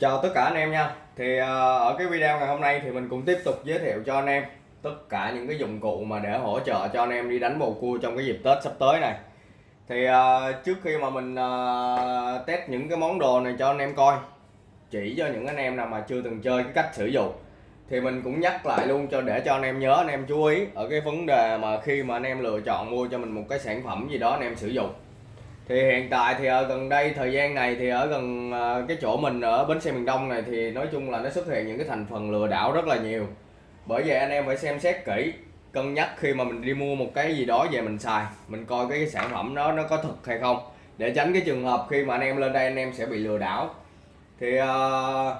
Chào tất cả anh em nha. Thì ờ, ở cái video ngày hôm nay thì mình cũng tiếp tục giới thiệu cho anh em Tất cả những cái dụng cụ mà để hỗ trợ cho anh em đi đánh bầu cua trong cái dịp Tết sắp tới này. Thì ờ, trước khi mà mình ờ, test những cái món đồ này cho anh em coi, Chỉ cho những anh em nào mà chưa từng chơi cái cách sử dụng, Thì mình cũng nhắc lại luôn cho để cho anh em nhớ, anh em chú ý Ở cái vấn đề mà khi mà anh em lựa chọn mua cho mình một cái sản phẩm gì đó anh em sử dụng thì hiện tại thì ở gần đây thời gian này thì ở gần à, cái chỗ mình ở bến xe miền Đông này thì nói chung là nó xuất hiện những cái thành phần lừa đảo rất là nhiều. Bởi vậy anh em phải xem xét kỹ cân nhắc khi mà mình đi mua một cái gì đó về mình xài mình coi cái sản phẩm đó nó có thật hay không. Để tránh cái trường hợp khi mà anh em lên đây anh em sẽ bị lừa đảo. Thì uh,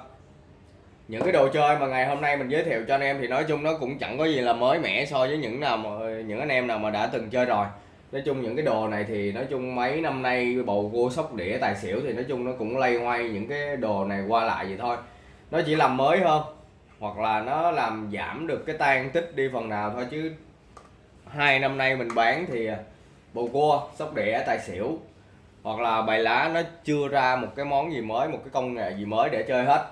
những cái đồ chơi mà ngày hôm nay mình giới thiệu cho anh em thì nói chung nó cũng chẳng có gì là mới mẻ so với những nào mà những anh em nào mà đã từng chơi rồi nói chung những cái đồ này thì nói chung mấy năm nay bầu cua sóc đĩa tài xỉu thì nói chung nó cũng lay hoay những cái đồ này qua lại vậy thôi. Nó chỉ làm mới hơn, hoặc là nó làm giảm được cái tan tích đi phần nào thôi chứ hai năm nay mình bán thì bầu cua, sóc đĩa, tài xỉu, hoặc là bài lá nó chưa ra một cái món gì mới, một cái công nghệ gì mới để chơi hết.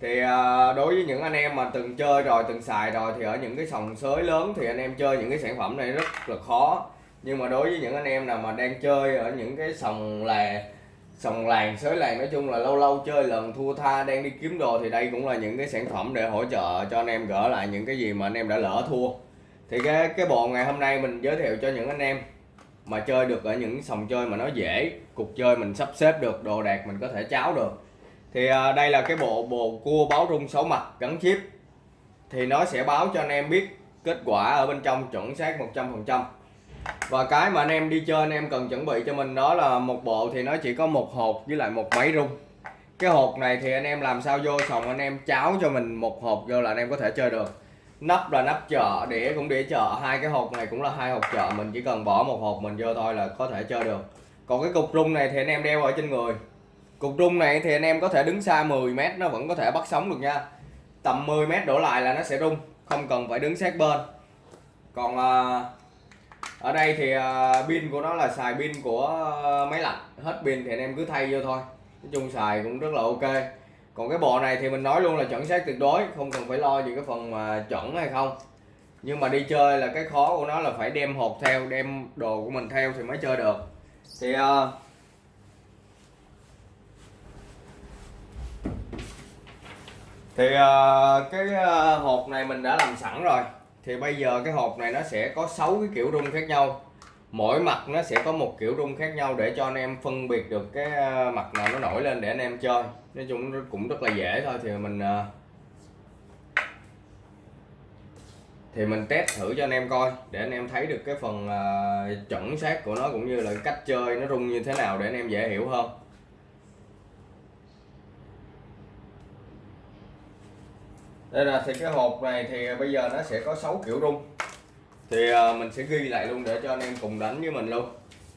Thì à, đối với những anh em mà từng chơi rồi, từng xài rồi thì ở những cái sòng sới lớn thì anh em chơi những cái sản phẩm này rất là khó nhưng mà đối với những anh em nào mà đang chơi ở những cái sòng là sòng làng sới làng nói chung là lâu lâu chơi lần thua tha đang đi kiếm đồ thì đây cũng là những cái sản phẩm để hỗ trợ cho anh em gỡ lại những cái gì mà anh em đã lỡ thua. Thì cái cái bộ ngày hôm nay mình giới thiệu cho những anh em mà chơi được ở những sòng chơi mà nó dễ cục chơi mình sắp xếp được đồ đạc mình có thể cháo được. Thì à, đây là cái bộ bồ cua báo rung 6 mặt gắn chip. Thì nó sẽ báo cho anh em biết kết quả ở bên trong chuẩn xác 100% và cái mà anh em đi chơi anh em cần chuẩn bị cho mình đó là một bộ thì nó chỉ có một hộp với lại một máy rung. Cái hộp này thì anh em làm sao vô xong anh em cháo cho mình một hộp vô là anh em có thể chơi được. Nắp là nắp chợ đĩa cũng đĩa chợ. Hai cái hộp này cũng là hai hộp chợ mình chỉ cần bỏ một hộp mình vô thôi là có thể chơi được. Còn cái cục rung này thì anh em đeo ở trên người. Cục rung này thì anh em có thể đứng xa 10 mét nó vẫn có thể bắt sóng được nha. Tầm 10 mét đổ lại là nó sẽ rung không cần phải đứng sát bên. Còn uh, ở đây thì uh, pin của nó là xài pin của uh, máy lạnh. Hết pin thì anh em cứ thay vô thôi. Nói chung xài cũng rất là ok. Còn cái bộ này thì mình nói luôn là chuẩn xác tuyệt đối không cần phải lo gì cái phần mà chuẩn hay không. Nhưng mà đi chơi là cái khó của nó là phải đem hộp theo đem đồ của mình theo thì mới chơi được. Thì uh, thì uh, cái uh, hộp này mình đã làm sẵn rồi thì bây giờ cái hộp này nó sẽ có 6 cái kiểu rung khác nhau. Mỗi mặt nó sẽ có một kiểu rung khác nhau để cho anh em phân biệt được cái ờ, mặt nào nó nổi lên để anh em chơi. Nói chung cũng rất là dễ thôi, thì mình ờ, thì mình test thử cho anh em coi, để anh em thấy được cái phần ờ, chuẩn xác của nó cũng như là cách chơi nó rung như thế nào để anh em dễ hiểu hơn. Đây là thì cái hộp này thì bây giờ nó sẽ có 6 kiểu rung. Thì à, mình sẽ ghi lại luôn để cho anh em cùng đánh với mình luôn.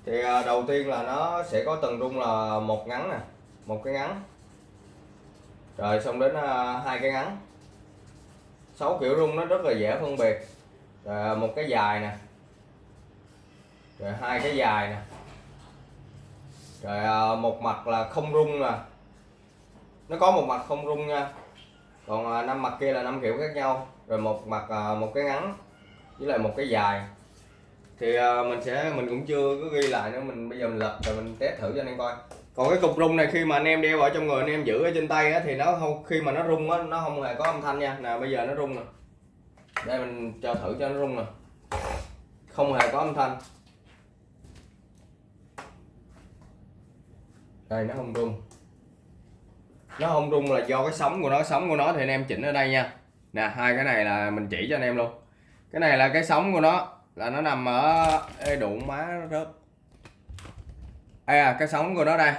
Thì à, đầu tiên là nó sẽ có từng rung là một ngắn nè, một cái ngắn. Rồi xong đến à, hai cái ngắn. Sáu kiểu rung nó rất là dễ phân biệt. Rồi một cái dài nè. Rồi hai cái dài nè. Rồi một mặt là không rung nè. Nó có một mặt không rung nha còn à, năm mặt kia là năm kiểu khác nhau. Rồi một mặt à, một cái ngắn với lại một cái dài. Thì à, mình sẽ mình cũng chưa có ghi lại nữa. Mình bây giờ mình lật rồi mình test thử cho anh em coi. Còn cái cục rung này khi mà anh em đeo ở trong người anh em giữ ở trên tay á, thì nó không khi mà nó rung á nó không hề có âm thanh nha. Nè bây giờ nó rung nè. Đây mình cho thử cho nó rung nè. Không hề có âm thanh. Đây nó không rung nó không rung là do cái sóng của nó sóng của nó thì anh em chỉnh ở đây nha. Nè hai cái này là mình chỉ cho anh em luôn. Cái này là cái sóng của nó là nó nằm ở Ê, đụng má nó rớt à cái sóng của nó đây.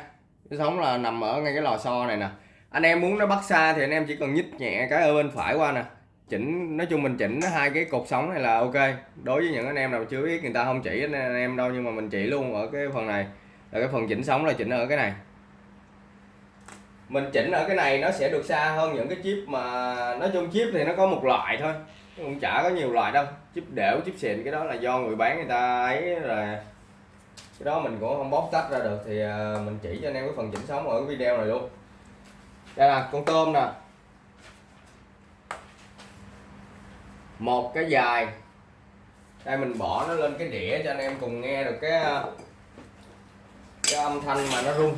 Cái sóng là nằm ở ngay cái lò xo này nè. Anh em muốn nó bắt xa thì anh em chỉ cần nhích nhẹ cái ở bên phải qua nè. Chỉnh nói chung mình chỉnh hai cái cột sóng này là ok. Đối với những anh em nào chưa biết người ta không chỉ anh em đâu nhưng mà mình chỉ luôn ở cái phần này. Là cái phần chỉnh sóng là chỉnh ở cái này mình chỉnh ở cái này nó sẽ được xa hơn những cái chip mà, nói chung chip thì nó có một loại thôi cũng chả có nhiều loại đâu. Chip đểu, chip xịn, cái đó là do người bán người ta ấy, rồi cái đó mình cũng không bóc tách ra được thì à, mình chỉ cho anh em cái phần chỉnh sóng ở cái video này luôn. Đây là con tôm nè. Một cái dài. Đây, mình bỏ nó lên cái đĩa cho anh em cùng nghe được cái à, cái âm thanh mà nó rung.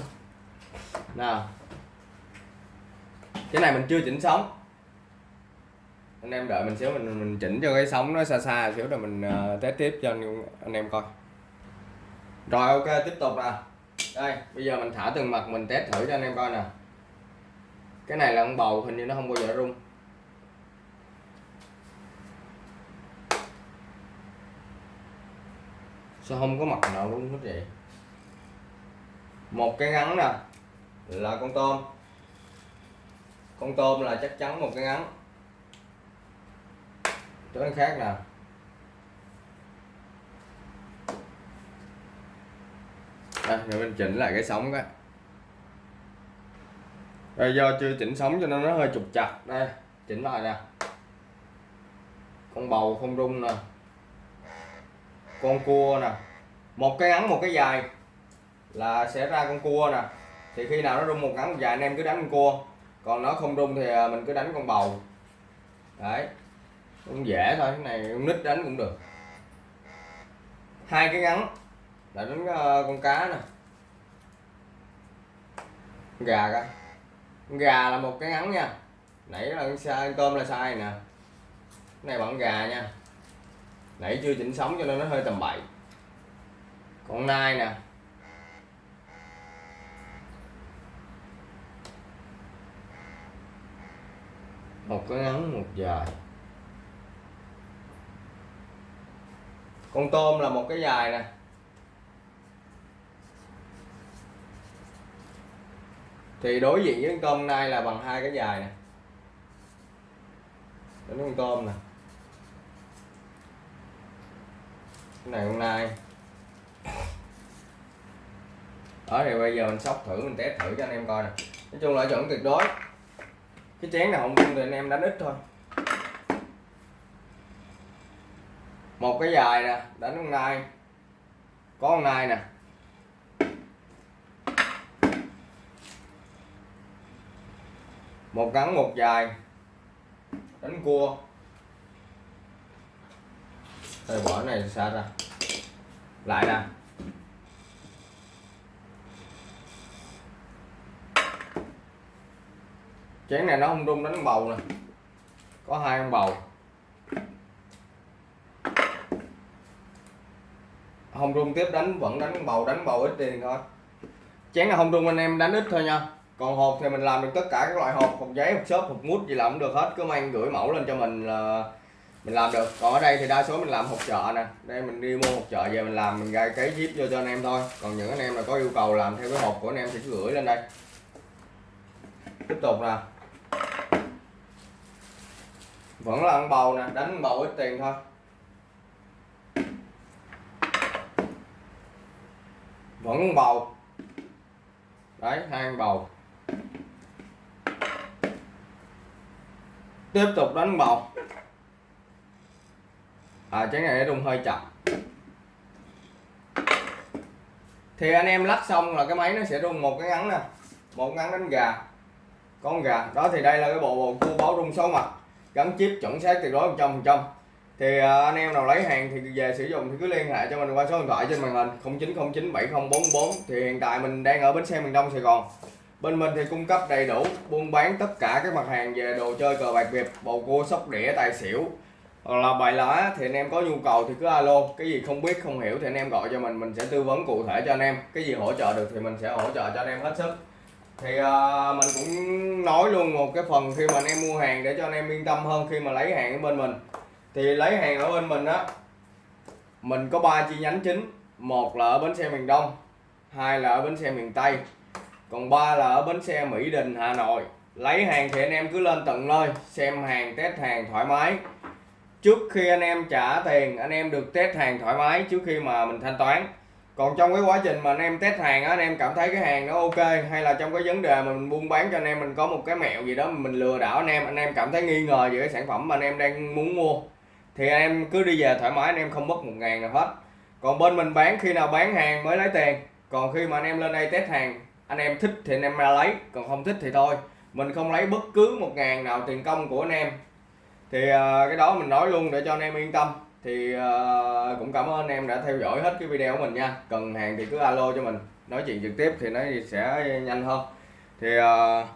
Nào cái này mình chưa chỉnh sóng. Anh em đợi mình xíu mình mình chỉnh cho cái sóng nó xa xa xíu rồi mình uh, test tiếp cho anh, anh em coi. Rồi ok tiếp tục nè. Đây bây giờ mình thả từng mặt mình test thử cho anh em coi nè. Cái này là con bầu hình như nó không bao giờ rung. Sao không có mặt nào rung hết vậy? Một cái ngắn nè là con tôm con tôm là chắc chắn một cái ngắn. Chỗ khác nè. Đây, rồi mình chỉnh lại cái sóng cái đây, do chưa chỉnh sóng cho nên nó hơi trục chặt đây, chỉnh lại nè. Con bầu không rung nè. Con cua nè. Một cái ngắn, một cái dài là sẽ ra con cua nè. Thì khi nào nó rung một ngắn một dài, anh em cứ đánh con cua còn nó không rung thì à, mình cứ đánh con bầu. Đấy, cũng dễ thôi, cái này con nít đánh cũng được. Hai cái ngắn là đánh à, con cá nè. Con gà coi. Con gà là một cái ngắn nha. Nãy là con sai tôm là sai nè. Cái này bằng gà nha. Nãy chưa chỉnh sóng cho nên nó hơi tầm bậy. Con nai nè. Một cái ngắn một dài. Con tôm là một cái dài nè. Thì đối diện với con tôm nay là bằng hai cái dài nè. Đến con tôm nè. Cái này con nai đó, thì bây giờ mình sóc thử, mình test thử cho anh em coi nè. Nói chung là chuẩn tuyệt đối cái chén nào không rung thì anh em đánh ít thôi. Một cái dài nè, đánh con nai. Có con nai nè. Một ngắn, một dài. Đánh cua. Đây bỏ này xa ra lại nè. Chén này nó không rung đánh bầu nè. Có hai con bầu. Không rung tiếp, đánh, vẫn đánh bầu đánh bầu ít tiền thôi. Chén là không rung anh em đánh ít thôi nha. Còn hộp thì mình làm được tất cả các loại hộp hộp giấy, hộp xốp, hộp mút gì làm cũng được hết. Cứ mang gửi mẫu lên cho mình là mình làm được. Còn ở đây thì đa số mình làm hộp chợ nè. Đây mình đi mua hộp chợ, về mình làm, mình gai cái zip vô cho anh em thôi. Còn những anh em là có yêu cầu làm theo cái hộp của anh em thì cứ gửi lên đây. Tiếp tục nè vẫn là ăn bầu nè, đánh bầu ít tiền thôi. Vẫn bầu. Đấy, hai ăn bầu. Tiếp tục đánh bầu. À trái này nó rung hơi chậm. Thì anh em lắc xong là cái máy nó sẽ rung một cái ngắn nè. Một ngắn đánh gà. Con gà. Đó, thì đây là cái bộ bầu cua báo rung số mặt gắn chip chuẩn xác tuyệt đối 100 phần trăm. Thì à, anh em nào lấy hàng thì về sử dụng thì cứ liên hệ cho mình qua số điện thoại trên màn hình 0909 7044 thì hiện tại mình đang ở bến xe miền Đông, Sài Gòn. Bên mình thì cung cấp đầy đủ, buôn bán tất cả các mặt hàng về đồ chơi cờ bạc việt, bầu cua, sóc đĩa, tài xỉu. Hoặc là bài lá thì anh em có nhu cầu thì cứ alo. Cái gì không biết, không hiểu thì anh em gọi cho mình mình sẽ tư vấn cụ thể cho anh em. Cái gì hỗ trợ được thì mình sẽ hỗ trợ cho anh em hết sức thì uh, mình cũng nói luôn một cái phần khi mà anh em mua hàng để cho anh em yên tâm hơn khi mà lấy hàng ở bên mình. Thì lấy hàng ở bên mình á mình có ba chi nhánh chính. Một là ở bến xe miền đông hai là ở bến xe miền tây còn ba là ở bến xe mỹ đình hà nội. Lấy hàng thì anh em cứ lên tận nơi xem hàng test hàng thoải mái. Trước khi anh em trả tiền anh em được test hàng thoải mái trước khi mà mình thanh toán còn trong cái quá trình mà anh em test hàng á anh em cảm thấy cái hàng nó ok hay là trong cái vấn đề mà mình buôn bán cho anh em mình có một cái mẹo gì đó mình lừa đảo anh em anh em cảm thấy nghi ngờ về cái sản phẩm mà anh em đang muốn mua thì anh em cứ đi về thoải mái anh em không mất một ngàn nào hết còn bên mình bán khi nào bán hàng mới lấy tiền còn khi mà anh em lên đây test hàng anh em thích thì anh em ra lấy còn không thích thì thôi mình không lấy bất cứ một ngàn nào tiền công của anh em thì cái đó mình nói luôn để cho anh em yên tâm thì uh, cũng cảm ơn anh em đã theo dõi hết cái video của mình nha. Cần hàng thì cứ alo cho mình. Nói chuyện trực tiếp thì nó sẽ nhanh hơn. Thì uh,